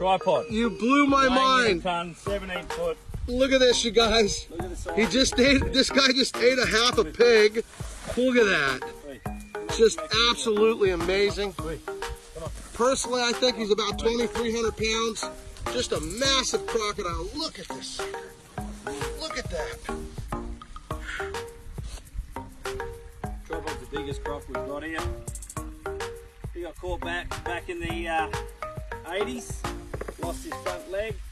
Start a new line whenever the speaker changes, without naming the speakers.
Tripod.
You blew my
Weighing a
mind.
ton, 17 foot.
Look at this, you guys.
Look at the size.
He just ate, this guy just ate a half a pig. Look at that. Just absolutely amazing. Personally, I think he's about 2,300 pounds. Just a massive crocodile. Look at this. sucker. Look at that.
Tripod's the biggest croc we've got here. He got caught back back in the uh, 80s. Lost his front leg.